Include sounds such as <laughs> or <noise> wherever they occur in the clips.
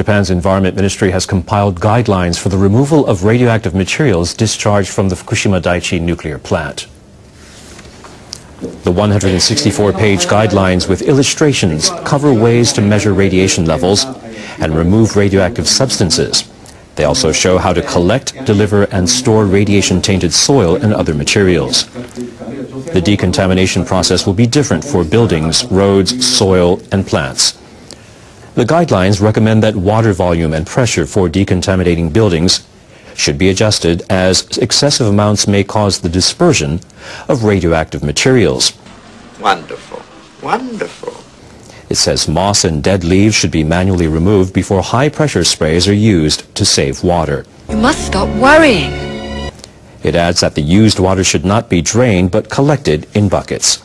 Japan's Environment Ministry has compiled guidelines for the removal of radioactive materials discharged from the Fukushima Daiichi nuclear plant. The 164-page guidelines with illustrations cover ways to measure radiation levels and remove radioactive substances. They also show how to collect, deliver and store radiation-tainted soil and other materials. The decontamination process will be different for buildings, roads, soil and plants. The guidelines recommend that water volume and pressure for decontaminating buildings should be adjusted as excessive amounts may cause the dispersion of radioactive materials. Wonderful. Wonderful. It says moss and dead leaves should be manually removed before high-pressure sprays are used to save water. You must stop worrying. It adds that the used water should not be drained but collected in buckets.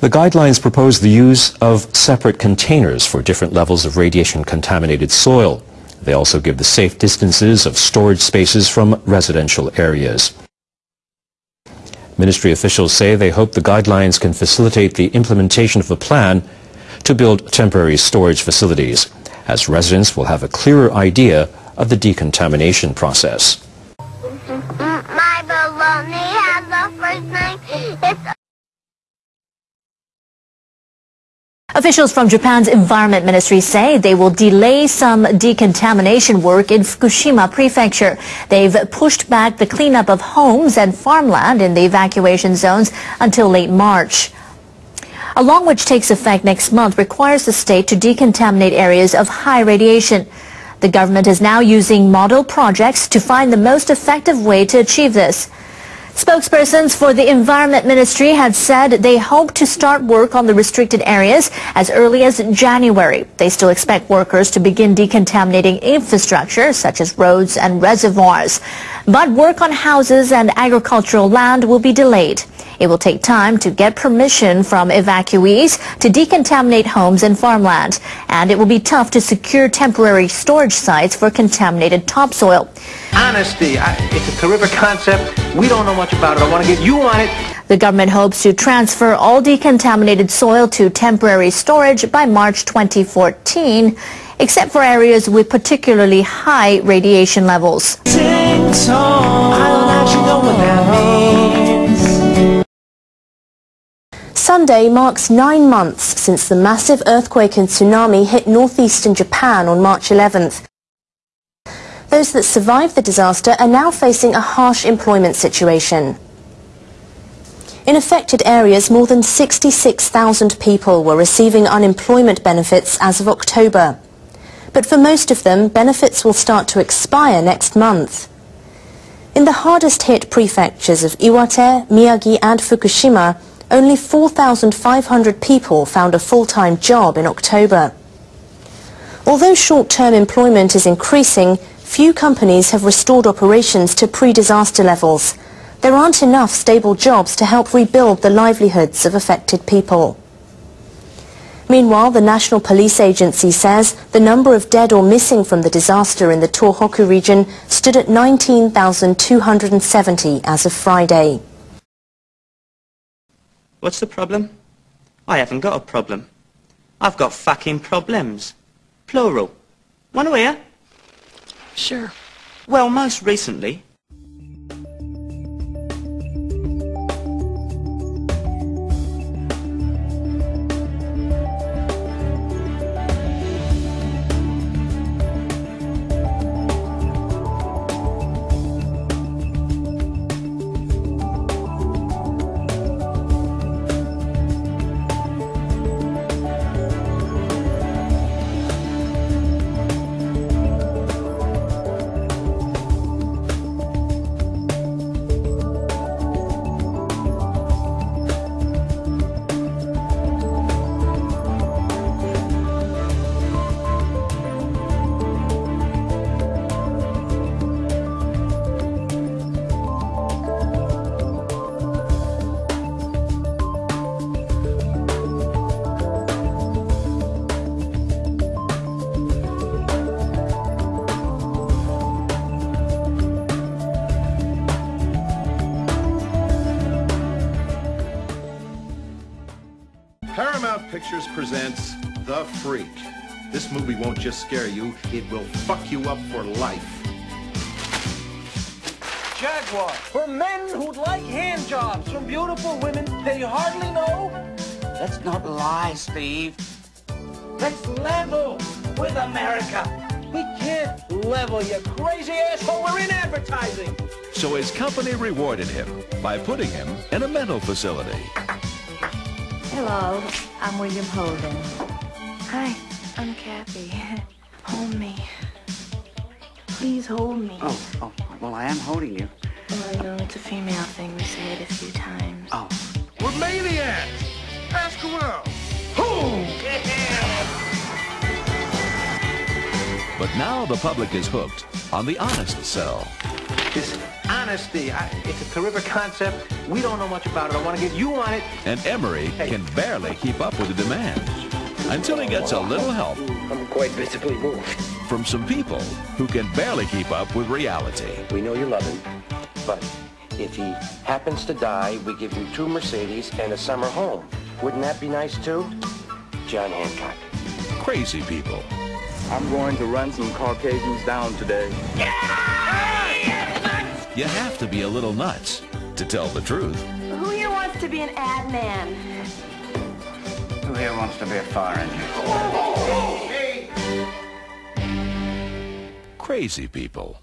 The guidelines propose the use of separate containers for different levels of radiation-contaminated soil. They also give the safe distances of storage spaces from residential areas. Ministry officials say they hope the guidelines can facilitate the implementation of a plan to build temporary storage facilities, as residents will have a clearer idea of the decontamination process. Officials from Japan's Environment Ministry say they will delay some decontamination work in Fukushima Prefecture. They've pushed back the cleanup of homes and farmland in the evacuation zones until late March. A law which takes effect next month requires the state to decontaminate areas of high radiation. The government is now using model projects to find the most effective way to achieve this. Spokespersons for the Environment Ministry had said they hope to start work on the restricted areas as early as January. They still expect workers to begin decontaminating infrastructure such as roads and reservoirs. But work on houses and agricultural land will be delayed. It will take time to get permission from evacuees to decontaminate homes and farmland. And it will be tough to secure temporary storage sites for contaminated topsoil. Honesty. I, it's a terrific concept. We don't know much about it. I want to get you on it. The government hopes to transfer all decontaminated soil to temporary storage by March 2014, except for areas with particularly high radiation levels. Sunday marks nine months since the massive earthquake and tsunami hit northeastern Japan on March 11th. Those that survived the disaster are now facing a harsh employment situation. In affected areas, more than 66,000 people were receiving unemployment benefits as of October. But for most of them, benefits will start to expire next month. In the hardest hit prefectures of Iwate, Miyagi and Fukushima, only 4,500 people found a full-time job in October. Although short-term employment is increasing, few companies have restored operations to pre-disaster levels. There aren't enough stable jobs to help rebuild the livelihoods of affected people. Meanwhile, the National Police Agency says the number of dead or missing from the disaster in the Tohoku region stood at 19,270 as of Friday. What's the problem? I haven't got a problem. I've got fucking problems. Plural. To hear? Sure. Well, most recently, Paramount Pictures presents The Freak. This movie won't just scare you, it will fuck you up for life. Jaguar. For men who'd like hand jobs from beautiful women they hardly know. Let's not lie, Steve. Let's level with America. We can't level, you crazy asshole. We're in advertising. So his company rewarded him by putting him in a mental facility. Hello, I'm William Holden. Hi, I'm Kathy. <laughs> Hold me. Please hold me. Oh, oh, well, I am holding you. Oh, I know it's a female thing. We say it a few times. Oh. We're maniacs! Ask around. But now the public is hooked on the honest sell. This honesty, I, it's a terrific concept. We don't know much about it. I want to get you on it. And Emory can barely keep up with the demand until he gets a little help I'm quite visibly moved. from some people who can barely keep up with reality. We know you love him, but if he happens to die, we give you two Mercedes and a summer home. Wouldn't that be nice too? John Hancock. Crazy people. I'm going to run some Caucasians down today. You have to be a little nuts to tell the truth. Who here wants to be an ad man? Who here wants to be a fire engine? Crazy people.